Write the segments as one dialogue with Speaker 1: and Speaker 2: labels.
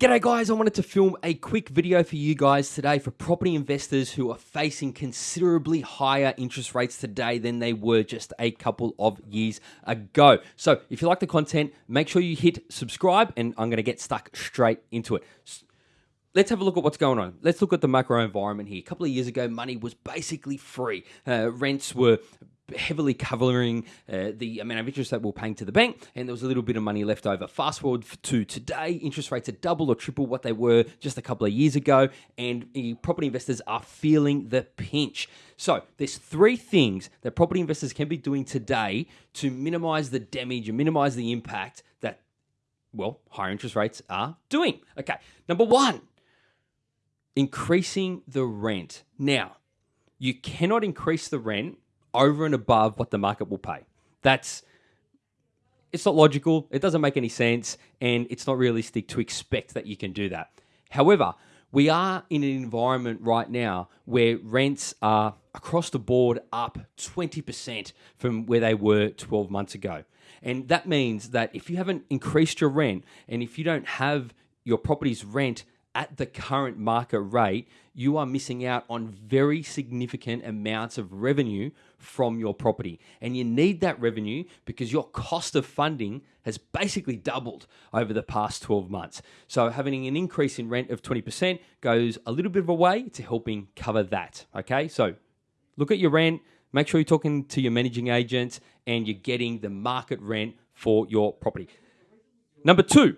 Speaker 1: G'day guys, I wanted to film a quick video for you guys today for property investors who are facing considerably higher interest rates today than they were just a couple of years ago. So if you like the content, make sure you hit subscribe and I'm going to get stuck straight into it. Let's have a look at what's going on. Let's look at the macro environment here. A couple of years ago, money was basically free. Uh, rents were heavily covering uh, the amount of interest that we're paying to the bank, and there was a little bit of money left over. Fast forward to today, interest rates are double or triple what they were just a couple of years ago, and property investors are feeling the pinch. So, there's three things that property investors can be doing today to minimize the damage and minimize the impact that, well, higher interest rates are doing. Okay, number one, increasing the rent. Now, you cannot increase the rent over and above what the market will pay. That's it's not logical, it doesn't make any sense, and it's not realistic to expect that you can do that. However, we are in an environment right now where rents are across the board up 20% from where they were 12 months ago. And that means that if you haven't increased your rent and if you don't have your property's rent at the current market rate, you are missing out on very significant amounts of revenue from your property. And you need that revenue because your cost of funding has basically doubled over the past 12 months. So, having an increase in rent of 20% goes a little bit of a way to helping cover that. Okay, so look at your rent, make sure you're talking to your managing agent and you're getting the market rent for your property. Number two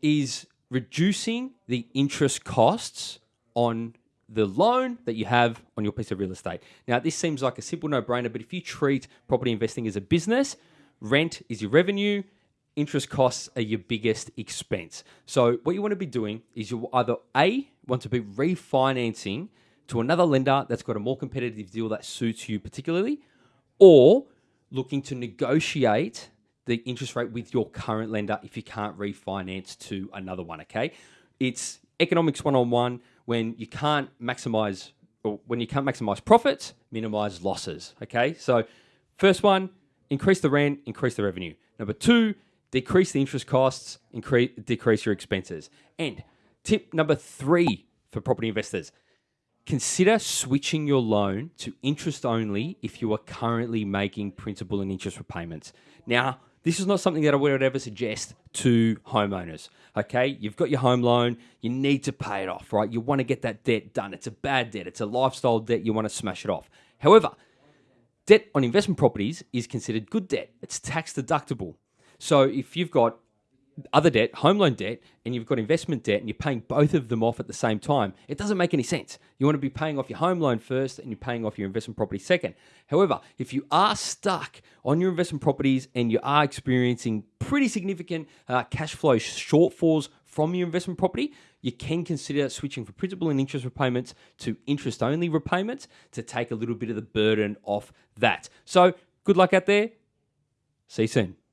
Speaker 1: is reducing the interest costs on the loan that you have on your piece of real estate. Now, this seems like a simple no brainer, but if you treat property investing as a business, rent is your revenue, interest costs are your biggest expense. So, what you want to be doing is you either A, want to be refinancing to another lender that's got a more competitive deal that suits you particularly, or looking to negotiate the interest rate with your current lender if you can't refinance to another one. Okay, it's economics one on one when you can't maximize or when you can't maximize profits, minimize losses. Okay, so first one, increase the rent, increase the revenue. Number two, decrease the interest costs, increase decrease your expenses. And tip number three for property investors. Consider switching your loan to interest only if you are currently making principal and interest repayments. Now, this is not something that I would ever suggest to homeowners. Okay, you've got your home loan, you need to pay it off, right? You want to get that debt done. It's a bad debt, it's a lifestyle debt, you want to smash it off. However, debt on investment properties is considered good debt, it's tax deductible. So if you've got other debt, home loan debt, and you've got investment debt, and you're paying both of them off at the same time, it doesn't make any sense. You want to be paying off your home loan first and you're paying off your investment property second. However, if you are stuck on your investment properties and you are experiencing pretty significant uh, cash flow shortfalls from your investment property, you can consider switching from principal and interest repayments to interest only repayments to take a little bit of the burden off that. So, good luck out there. See you soon.